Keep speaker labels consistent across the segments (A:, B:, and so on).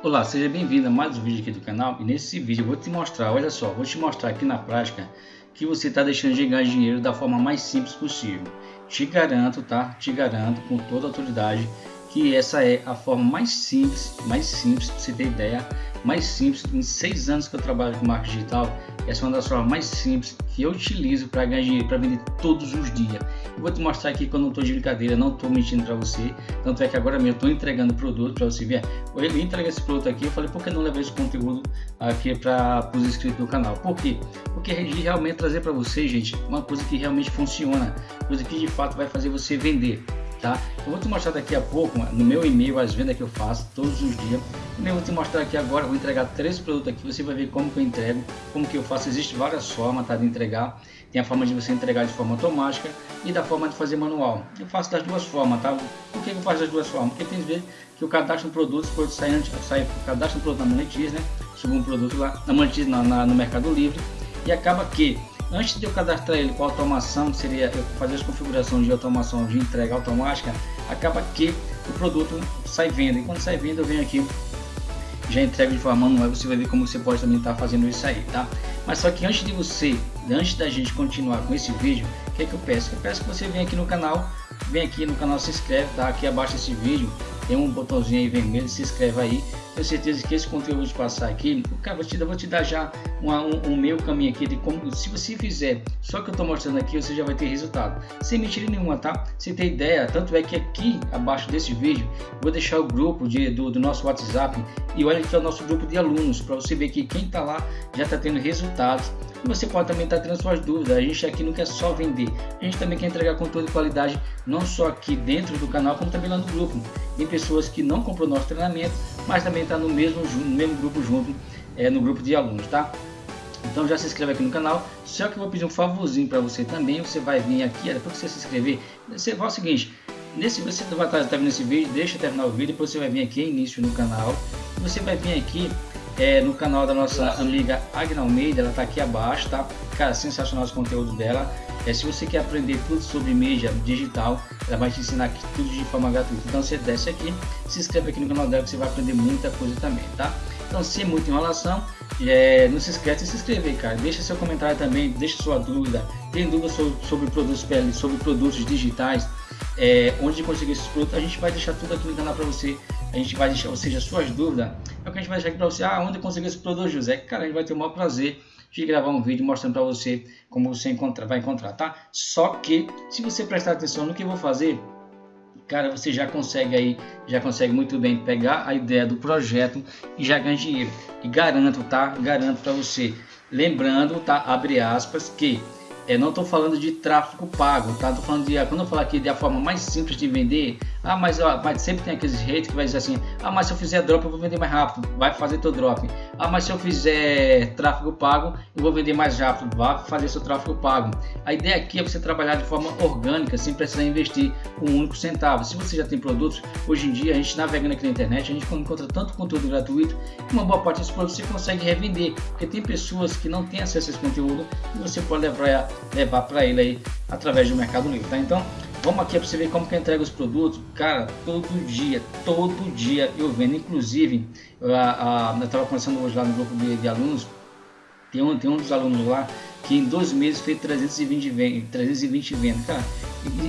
A: Olá, seja bem-vindo a mais um vídeo aqui do canal e nesse vídeo eu vou te mostrar, olha só, vou te mostrar aqui na prática que você está deixando de ganhar dinheiro da forma mais simples possível. Te garanto, tá? Te garanto com toda autoridade que essa é a forma mais simples, mais simples, para você ter ideia, mais simples, em seis anos que eu trabalho com marketing digital, essa é uma das formas mais simples que eu utilizo para ganhar dinheiro, para vender todos os dias. Eu vou te mostrar aqui quando eu não estou de brincadeira, não estou mentindo para você, tanto é que agora mesmo eu estou entregando produto para você ver. Eu entreguei esse produto aqui, eu falei, por que não levar esse conteúdo aqui para os inscritos do canal? Por quê? Porque realmente trazer para você, gente, uma coisa que realmente funciona, coisa que de fato vai fazer você vender tá? Eu vou te mostrar daqui a pouco no meu e-mail as vendas que eu faço todos os dias. Eu vou te mostrar aqui agora, vou entregar três produtos aqui, você vai ver como que eu entrego, como que eu faço. Existem várias formas tá, de entregar. Tem a forma de você entregar de forma automática e da forma de fazer manual. Eu faço das duas formas, tá? Por que eu faço das duas formas? Porque tem vezes que eu cadastro um produto, depois sai, antes, sai cadastro um produto na Monetize, né? Subo um produto lá na Monetize, na, na, no Mercado Livre e acaba que Antes de eu cadastrar ele com automação, que seria eu fazer as configurações de automação de entrega automática, acaba que o produto sai venda. E quando sai venda, eu venho aqui já entrego de forma manual, você vai ver como você pode também estar tá fazendo isso aí, tá? Mas só que antes de você, antes da gente continuar com esse vídeo, o que é que eu peço? Eu peço que você venha aqui no canal, vem aqui no canal, se inscreve, tá? Aqui abaixo desse vídeo tem um botãozinho aí vermelho, se inscreve aí. Tenho certeza que esse conteúdo passar aqui, cara, vou te, vou te dar já um, um meio caminho aqui de como, se você fizer só que eu estou mostrando aqui, você já vai ter resultado. Sem mentira nenhuma, tá? Você tem ideia, tanto é que aqui abaixo desse vídeo, vou deixar o grupo de, do, do nosso WhatsApp e olha que é o nosso grupo de alunos, para você ver que quem está lá já está tendo resultados e você pode também estar tendo suas dúvidas. A gente aqui não quer só vender, a gente também quer entregar conteúdo de qualidade, não só aqui dentro do canal, como também lá no grupo. Tem pessoas que não comprou nosso treinamento, mas também está no mesmo, no mesmo grupo junto, é, no grupo de alunos, tá? Então já se inscreve aqui no canal. Só que eu vou pedir um favorzinho para você também. Você vai vir aqui, depois que você se inscrever, você vai o seguinte. Nesse, você vai estar vendo esse vídeo, deixa terminar o vídeo, depois você vai vir aqui início no canal. Você vai vir aqui é, no canal da nossa amiga Agna Almeida, ela está aqui abaixo, tá? Cara, sensacional os conteúdos dela. É, se você quer aprender tudo sobre mídia digital, ela vai te ensinar aqui tudo de forma gratuita. Então você desce aqui, se inscreve aqui no canal dela que você vai aprender muita coisa também, tá? Então sem muita enrolação, é, não se esquece de se inscrever, cara. Deixa seu comentário também, deixa sua dúvida. Tem dúvida sobre, sobre produtos PL, sobre produtos digitais, é, onde conseguir esses produtos, a gente vai deixar tudo aqui no canal para você. A gente vai deixar, ou seja, suas dúvidas, é o que a gente vai deixar aqui para você. Ah, onde conseguir esse produto, José? Cara, a gente vai ter o maior prazer de gravar um vídeo mostrando para você como você encontra, vai encontrar, tá? Só que, se você prestar atenção no que eu vou fazer, cara, você já consegue aí, já consegue muito bem pegar a ideia do projeto e já ganhar dinheiro. E garanto, tá? Garanto para você. Lembrando, tá? Abre aspas, que é, não estou falando de tráfego pago, tá? Tô falando de, quando eu falar aqui de a forma mais simples de vender, ah, mas, ó, mas sempre tem aqueles haters que vai dizer assim, ah, mas se eu fizer drop eu vou vender mais rápido, vai fazer teu drop. Ah, mas se eu fizer tráfego pago, eu vou vender mais rápido, vai fazer seu tráfego pago. A ideia aqui é você trabalhar de forma orgânica, sem precisar investir um único centavo. Se você já tem produtos, hoje em dia a gente navegando aqui na internet, a gente encontra tanto conteúdo gratuito, que uma boa parte desses produtos você consegue revender, porque tem pessoas que não têm acesso a esse conteúdo e você pode levar levar para ele aí através do Mercado Livre, tá? Então, vamos aqui para você ver como que entrega os produtos. Cara, todo dia, todo dia eu vendo. Inclusive, eu estava conversando hoje lá no grupo de, de, alunos, tem um, tem um dos alunos lá que em dois meses fez 320 vendas, 320 vendas, cara.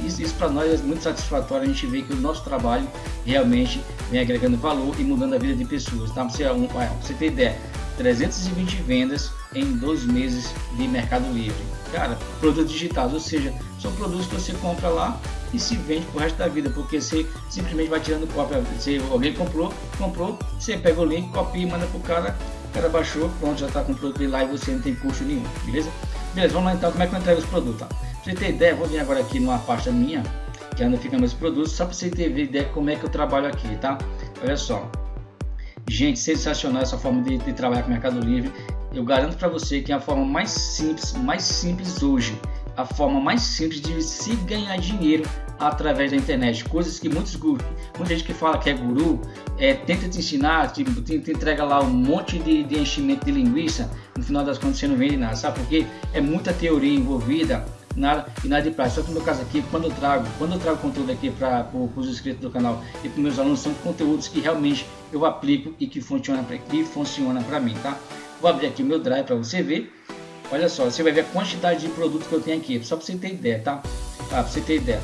A: Isso, isso para nós é muito satisfatório, a gente vê que o nosso trabalho realmente vem agregando valor e mudando a vida de pessoas, tá? Você, um, você ter ideia, 320 vendas em dois meses de Mercado Livre. Cara, produtos digitais, ou seja, são produtos que você compra lá e se vende pro resto da vida, porque você simplesmente vai tirando cópia. Se alguém comprou, comprou, você pega o link, copia e manda pro cara, o cara baixou, pronto, já está com o produto lá e você não tem custo nenhum, beleza? Beleza, vamos lá então, como é que eu entrego os produtos? Tá? Pra você ter ideia, vou vir agora aqui numa pasta minha, que é onde ficam meus produtos, só para você ter ideia como é que eu trabalho aqui, tá? Olha só, Gente, sensacional essa forma de, de trabalhar com o Mercado Livre. Eu garanto para você que é a forma mais simples, mais simples hoje, a forma mais simples de se ganhar dinheiro através da internet. Coisas que muitos muita gente que fala que é guru, é, tenta te ensinar, te, te, te entrega lá um monte de, de enchimento de linguiça, no final das contas você não vende nada, sabe? Porque é muita teoria envolvida, nada e nada de prática. Só que no meu caso aqui, quando eu trago, quando eu trago conteúdo aqui para os inscritos do canal e para meus alunos, são conteúdos que realmente eu aplico e que funciona para que funciona para mim, tá? Vou abrir aqui meu drive para você ver. Olha só, você vai ver a quantidade de produtos que eu tenho aqui, só para você ter ideia, tá? Para você ter ideia.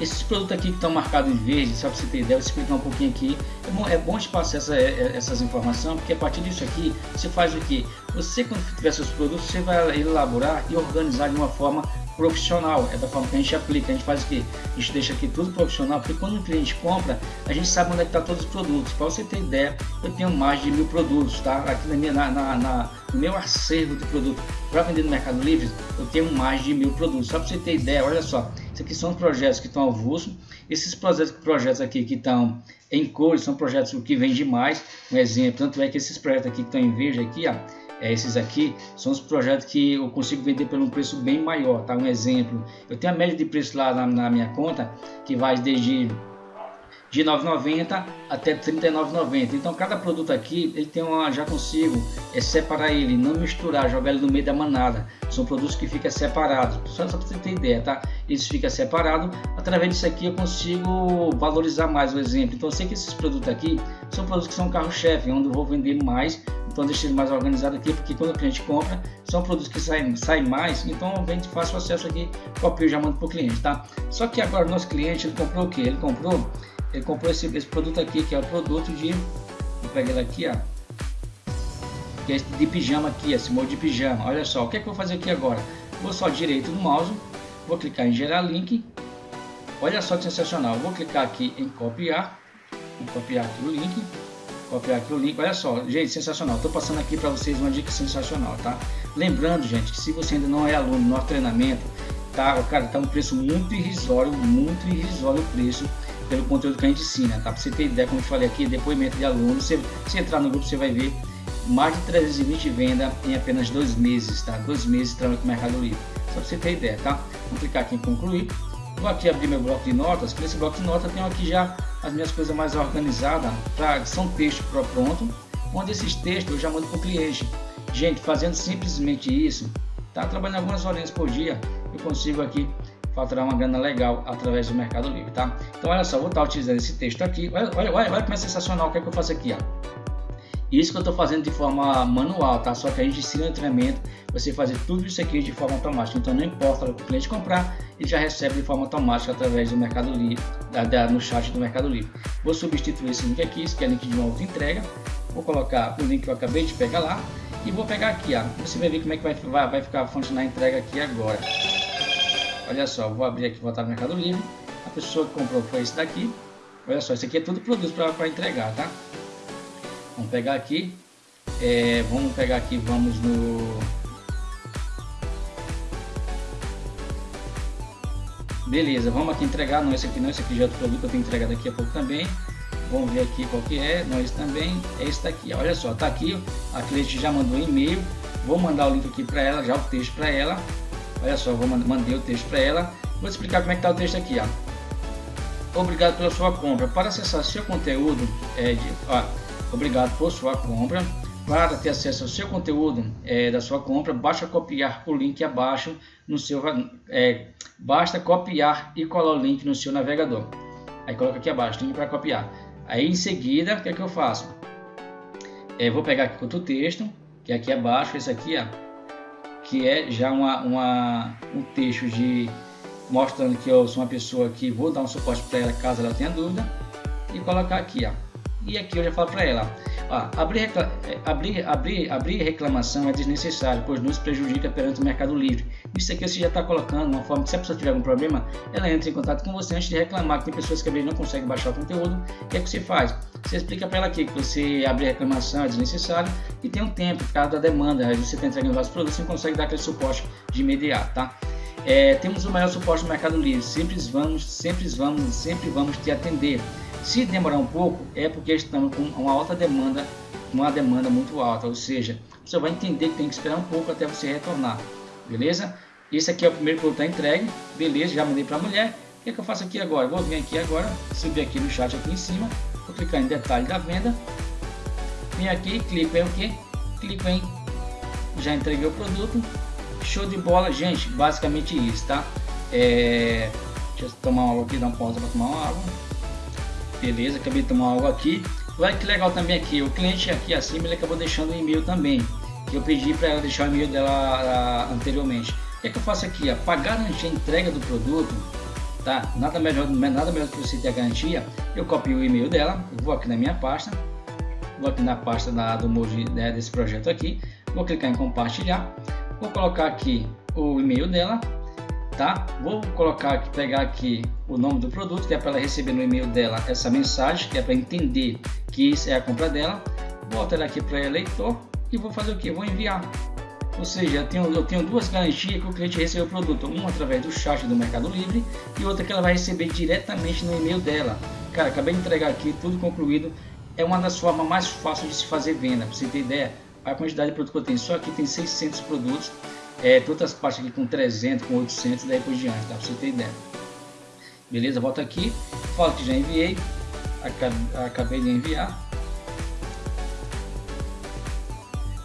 A: Esses produtos aqui que estão marcados em verde, só para você ter ideia, vou explicar um pouquinho aqui. É bom, é bom te passar essa, é, é, essas informações, porque a partir disso aqui, você faz o que? Você, quando tiver seus produtos, você vai elaborar e organizar de uma forma profissional, é da forma que a gente aplica, a gente faz o que? A gente deixa aqui tudo profissional, porque quando o cliente compra, a gente sabe onde é está todos os produtos. Para você ter ideia, eu tenho mais de mil produtos, tá? Aqui na minha, na, na, na no meu acervo de produto para vender no Mercado Livre, eu tenho mais de mil produtos. Só para você ter ideia, olha só, isso aqui são os projetos que estão avulso. Esses projetos, projetos aqui que estão em cores são projetos que vendem mais. Um exemplo, tanto é que esses projetos aqui que estão em verde aqui, ó, é, esses aqui são os projetos que eu consigo vender por um preço bem maior, tá? Um exemplo, eu tenho a média de preço lá na, na minha conta que vai desde de 9,90 até 39,90. Então cada produto aqui ele tem uma, já consigo é separar ele, não misturar, jogar ele no meio da manada. São produtos que ficam separados. Só, só para você ter ideia, tá? Eles ficam separados. Através disso aqui eu consigo valorizar mais o exemplo. Então eu sei que esses produtos aqui são produtos que são carro-chefe, onde eu vou vender mais. Então ele mais organizado aqui, porque quando o cliente compra, são produtos que saem, saem mais, então eu vende fácil acesso aqui, copio e já mando para o cliente, tá? Só que agora o nosso cliente, ele comprou o que? Ele comprou ele comprou esse, esse produto aqui, que é o produto de, vou pegar ele aqui, ó, que é de pijama aqui, esse molde de pijama. Olha só, o que, é que eu vou fazer aqui agora? Vou só direito no mouse, vou clicar em gerar link. Olha só que sensacional. Vou clicar aqui em copiar, vou copiar aqui o link, copiar aqui o link. Olha só, gente, sensacional. Estou passando aqui para vocês uma dica sensacional, tá? Lembrando, gente, que se você ainda não é aluno do nosso treinamento, tá, cara, tá um preço muito irrisório, muito irrisório o preço pelo conteúdo que a gente ensina, tá? Para você ter ideia, como eu falei aqui, depoimento de alunos, você, se entrar no grupo você vai ver mais de 320 vendas em apenas dois meses, tá? Dois meses trabalhando com o Mercado Livre, só para você ter ideia, tá? Vou clicar aqui em concluir, vou aqui abrir meu bloco de notas, que nesse bloco de notas tenho aqui já as minhas coisas mais organizadas, pra, são textos pronto, onde esses textos eu já mando para o cliente. Gente, fazendo simplesmente isso, tá? Trabalhando algumas horas por dia, eu consigo aqui faturar uma grana legal através do Mercado Livre, tá? Então olha só, vou estar utilizando esse texto aqui, olha, olha, olha, olha como é sensacional o que, é que eu faço aqui, ó. Isso que eu estou fazendo de forma manual, tá? Só que a gente ensina no treinamento você fazer tudo isso aqui de forma automática. Então não importa o que o cliente comprar, ele já recebe de forma automática através do Mercado Livre, da, da, no chat do Mercado Livre. Vou substituir esse link aqui, esse que é link de uma outra entrega. Vou colocar o link que eu acabei de pegar lá e vou pegar aqui, ó. Você vai ver como é que vai, vai, vai ficar funcionar a entrega aqui agora. Olha só, vou abrir aqui, voltar no Mercado Livre. A pessoa que comprou foi esse daqui. Olha só, esse aqui é tudo produto para entregar, tá? Vamos pegar aqui. É, vamos pegar aqui, vamos no... Beleza, vamos aqui entregar. Não, esse aqui não, esse aqui já é outro produto eu tenho que entregar daqui a pouco também. Vamos ver aqui qual que é. Não, esse também é esse daqui. Olha só, tá aqui. A cliente já mandou um e-mail. Vou mandar o link aqui para ela, já o texto para ela. Olha só, vou mandei o texto para ela. Vou explicar como é que está o texto aqui, ó. Obrigado pela sua compra. Para acessar seu conteúdo, é de, ó, obrigado por sua compra. Para ter acesso ao seu conteúdo é, da sua compra, basta copiar o link abaixo no seu, é, basta copiar e colar o link no seu navegador. Aí coloca aqui abaixo, link para copiar. Aí em seguida, o que é que eu faço? É, vou pegar aqui outro texto, que é aqui abaixo, esse aqui, ó que é já uma, uma, um texto de mostrando que eu sou uma pessoa que vou dar um suporte para ela caso ela tenha dúvida e colocar aqui, ó. E aqui eu já falo para ela, ó, abrir, é, abrir, abrir, abrir reclamação é desnecessário, pois nos prejudica perante o Mercado Livre. Isso aqui você já está colocando uma forma que se a pessoa tiver algum problema, ela entra em contato com você antes de reclamar, que tem pessoas que não conseguem baixar o conteúdo. O que é que você faz? Você explica para ela aqui que você abrir reclamação é desnecessário e tem um tempo por causa da demanda. Aí você está entregando vários produtos, você consegue dar aquele suporte de imediato, tá? É, temos o maior suporte no Mercado Livre. Sempre vamos, sempre vamos, sempre vamos te atender. Se demorar um pouco, é porque estamos com uma alta demanda, uma demanda muito alta, ou seja, você vai entender que tem que esperar um pouco até você retornar, beleza? Esse aqui é o primeiro produto entregue, beleza? Já mandei para a mulher. O que, é que eu faço aqui agora? Vou vir aqui agora, subir aqui no chat aqui em cima, vou clicar em detalhe da venda, vem aqui, clico em o que? Clico em já entreguei o produto, Show de bola, gente. Basicamente isso, tá? É... Deixa eu tomar uma aqui, dar uma pausa para tomar uma água. Beleza, acabei de tomar água aqui. Olha que legal também aqui, o cliente aqui acima ele acabou deixando o e-mail também. Que eu pedi para ela deixar o e-mail dela a, ah, anteriormente. O que, é que eu faço aqui? Para garantir a entrega do produto, tá? Nada melhor, nada melhor que você ter a garantia. Eu copio o e-mail dela, vou aqui na minha pasta, vou aqui na pasta da, do Moji né, desse projeto aqui, vou clicar em compartilhar, vou colocar aqui o e-mail dela, tá? Vou colocar pegar aqui o nome do produto, que é para ela receber no e-mail dela essa mensagem, que é para entender que isso é a compra dela. Volto ela aqui para eleitor e vou fazer o que? Vou enviar. Ou seja, eu tenho, eu tenho duas garantias que o cliente recebeu o produto, uma através do chat do Mercado Livre e outra que ela vai receber diretamente no e-mail dela. Cara, acabei de entregar aqui, tudo concluído. É uma das formas mais fáceis de se fazer venda. Para você ter ideia, a quantidade de produtos que eu tenho, só aqui tem 600 produtos é, todas as partes aqui com 300, com 800 daí por diante, tá? Pra você ter ideia. Beleza, volta aqui, falo que já enviei, acabei de enviar.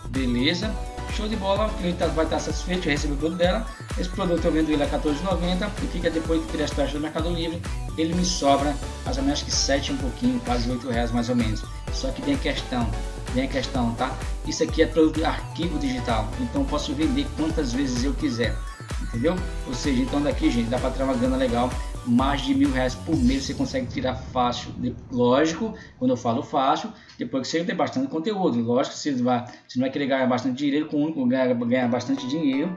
A: Beleza, show de bola, o cliente vai estar satisfeito, recebeu o produto dela. Esse produto eu vendo ele a 14,90 e fica depois de criar as taxas do Mercado Livre, ele me sobra mais ou menos que 7 um pouquinho, quase 8 reais mais ou menos. Só que tem questão, vem a questão, tá? Isso aqui é produto arquivo digital, então posso vender quantas vezes eu quiser, entendeu? Ou seja, então daqui, gente, dá para tirar uma grana legal, mais de mil reais por mês você consegue tirar fácil. Lógico, quando eu falo fácil, depois que você tem bastante conteúdo. Lógico você, vai, você não vai querer ganhar bastante dinheiro com um ganhar, ganhar bastante dinheiro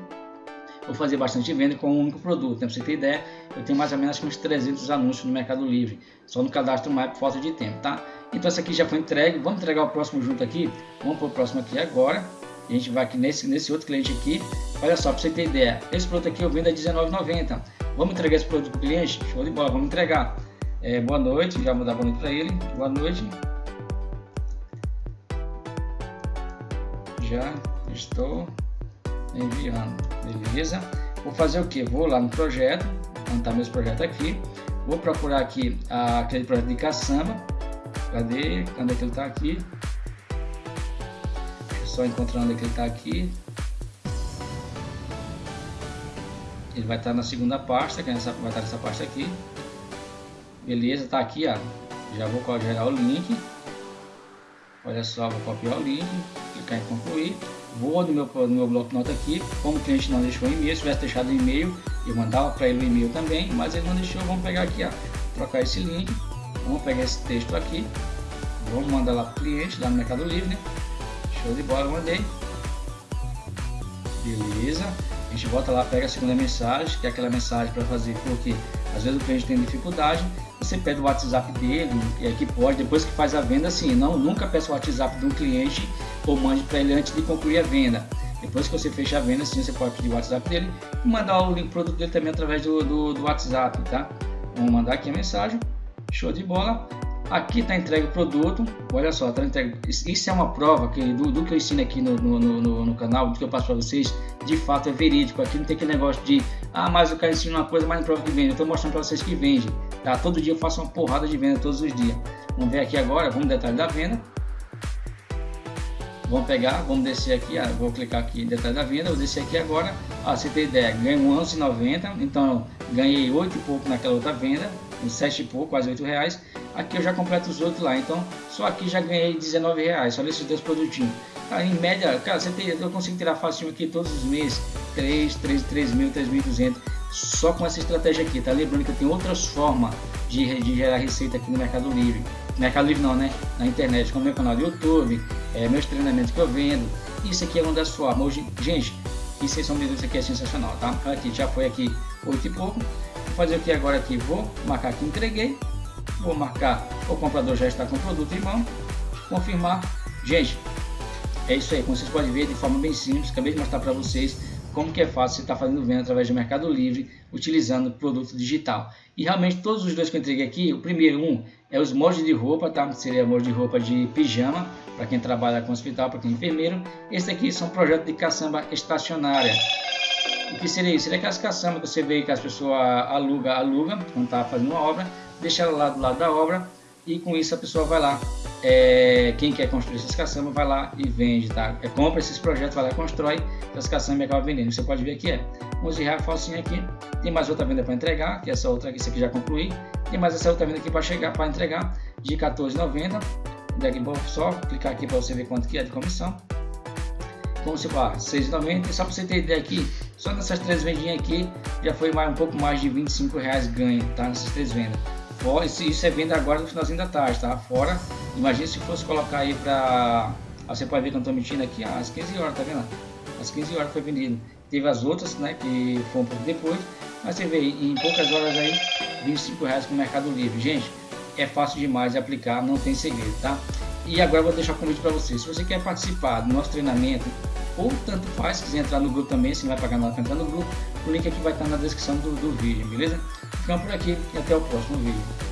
A: ou fazer bastante venda com um único produto. Né? Pra você ter ideia, eu tenho mais ou menos uns 300 anúncios no Mercado Livre, só no cadastro mais por falta de tempo, tá? Então essa aqui já foi entregue. Vamos entregar o próximo junto aqui. Vamos para o próximo aqui agora. A gente vai aqui nesse, nesse outro cliente aqui. Olha só, para você ter ideia. Esse produto aqui eu vendo a R$19,90. Vamos entregar esse produto para cliente? Show de bola, vamos entregar. É, boa noite, já vou dar boa noite para ele. Boa noite. Já estou enviando. Beleza? Vou fazer o que? Vou lá no projeto, montar meus projetos aqui. Vou procurar aqui aquele projeto de caçamba Cadê? Cadê que ele tá aqui? Só encontrando que ele tá aqui. Ele vai estar tá na segunda pasta, que é nessa, vai estar tá nessa pasta aqui. Beleza, tá aqui, ó. Já vou gerar o link. Olha só, vou copiar o link, clicar em concluir. Vou no meu, no meu bloco de nota aqui. Como o cliente não deixou e-mail, se tivesse deixado e-mail, eu mandava para ele o e-mail também, mas ele não deixou. Vamos pegar aqui, ó, trocar esse link Vamos pegar esse texto aqui, vamos mandar lá para o cliente, lá no Mercado Livre, né? Show de bola, mandei. Beleza. A gente volta lá, pega a segunda mensagem, que é aquela mensagem para fazer, porque às vezes o cliente tem dificuldade, você pede o WhatsApp dele, e aqui pode, depois que faz a venda, assim, não, nunca peça o WhatsApp de um cliente ou mande para ele antes de concluir a venda. Depois que você fecha a venda, sim, você pode pedir o WhatsApp dele e mandar o link produto dele também através do, do, do WhatsApp, tá? Vamos mandar aqui a mensagem. Show de bola. Aqui está entregue o produto. Olha só, tá entregue. Isso é uma prova que, do, do que eu ensino aqui no, no, no, no, canal, do que eu passo para vocês, de fato é verídico. Aqui não tem aquele negócio de, ah, mas o cara ensina uma coisa, mas não prova que vende. Eu estou mostrando para vocês que vende. Tá? Todo dia eu faço uma porrada de venda, todos os dias. Vamos ver aqui agora, vamos detalhe da venda. Vamos pegar, vamos descer aqui, ah, vou clicar aqui em detalhe da venda, vou descer aqui agora. Ah, você tem ideia, ganho 11,90, então ganhei 8 e pouco naquela outra venda, uns 7 e pouco, quase 8 reais. Aqui eu já completo os outros lá, então só aqui já ganhei 19 reais, só nesses dois produtinhos. Tá, em média, cara, você tem, eu consigo tirar fácil aqui todos os meses, 3, 3, 3 mil, 3.200, só com essa estratégia aqui, tá? Lembrando que tenho outras formas de, de gerar receita aqui no Mercado Livre. Mercado Livre não, né? Na internet, como meu canal do YouTube, é, meus treinamentos que eu vendo. Isso aqui é uma das formas. Hoje, gente, isso sem sombra isso aqui é sensacional, tá? Aqui, já foi aqui 8 e pouco. Vou fazer o que agora aqui? Vou marcar aqui entreguei. Vou marcar o comprador já está com o produto em mão. Confirmar. Gente, é isso aí. Como vocês podem ver de forma bem simples. Acabei de mostrar para vocês como que é fácil você estar tá fazendo venda através do Mercado Livre utilizando produto digital. E realmente todos os dois que eu entreguei aqui, o primeiro um é os moldes de roupa, tá? Seria molde de roupa de pijama para quem trabalha com hospital, para quem é enfermeiro. Esse aqui são projetos de caçamba estacionária. O que seria isso? Seria aquelas caçambas que você vê que as pessoas alugam, aluga quando está fazendo uma obra, deixa ela lá do lado da obra e com isso a pessoa vai lá, é, quem quer construir essas caçambas vai lá e vende, tá? É, compra esses projetos, vai lá constrói essas caçambas acaba vendendo. Você pode ver que é 11 reais facinho aqui, tem mais outra venda para entregar, que é essa outra aqui, essa aqui já concluí, tem mais essa outra venda aqui para chegar, para entregar, de 14,90, daqui só clicar aqui para você ver quanto que é de comissão. Como se fala, 6,90, só para você ter ideia aqui, só nessas três vendinhas aqui, já foi mais, um pouco mais de 25 reais ganho, tá? Nessas três vendas. Fora, isso é venda agora no finalzinho da tarde, tá? Fora, imagine se fosse colocar aí para Você pode ver que eu estou mentindo aqui às 15 horas, tá vendo? Às 15 horas foi vendido. Teve as outras, né? Que foi um pouco depois. Mas você vê, em poucas horas aí, 25 reais com o Mercado Livre. Gente, é fácil demais de aplicar, não tem segredo, tá? E agora eu vou deixar o um convite para você. Se você quer participar do nosso treinamento, ou tanto faz, se quiser entrar no grupo também, se não vai pagar nada para entrar no grupo, o link aqui vai estar na descrição do, do vídeo, beleza? Ficamos por aqui e até o próximo vídeo.